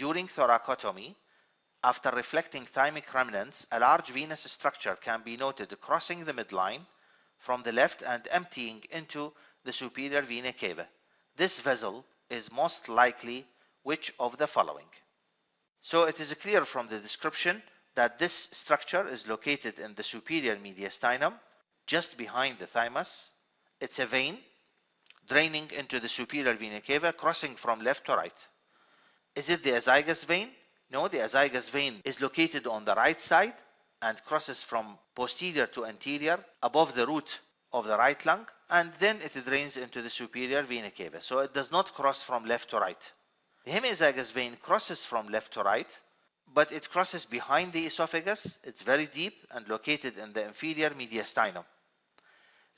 during thoracotomy, after reflecting thymic remnants, a large venous structure can be noted crossing the midline from the left and emptying into the superior vena cava. This vessel is most likely which of the following? So it is clear from the description that this structure is located in the superior mediastinum, just behind the thymus. It's a vein draining into the superior vena cava, crossing from left to right. Is it the azygous vein? No, the azygous vein is located on the right side and crosses from posterior to anterior above the root of the right lung and then it drains into the superior vena cava. So it does not cross from left to right. The hemiazygos vein crosses from left to right, but it crosses behind the esophagus. It's very deep and located in the inferior mediastinum.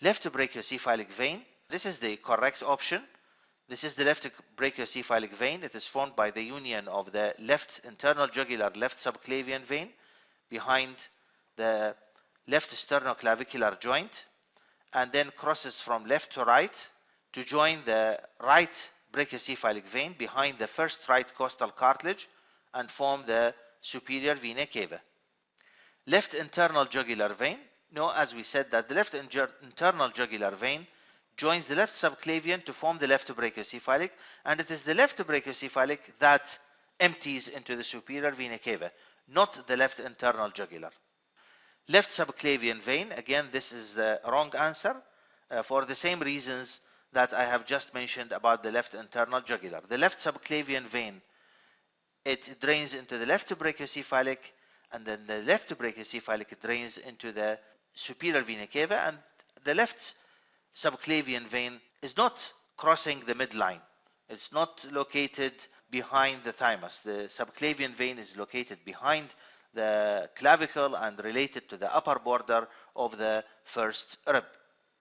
Left brachiocephalic vein, this is the correct option. This is the left brachiocephalic vein. It is formed by the union of the left internal jugular left subclavian vein behind the left sternoclavicular joint and then crosses from left to right to join the right brachiocephalic vein behind the first right costal cartilage and form the superior vena cava. Left internal jugular vein, no, as we said that the left internal jugular vein joins the left subclavian to form the left brachiocephalic and it is the left brachiocephalic that empties into the superior vena cava, not the left internal jugular. Left subclavian vein, again, this is the wrong answer uh, for the same reasons that I have just mentioned about the left internal jugular. The left subclavian vein, it drains into the left brachiocephalic and then the left brachiocephalic drains into the superior vena cava and the left subclavian vein is not crossing the midline. It's not located behind the thymus. The subclavian vein is located behind the clavicle and related to the upper border of the first rib.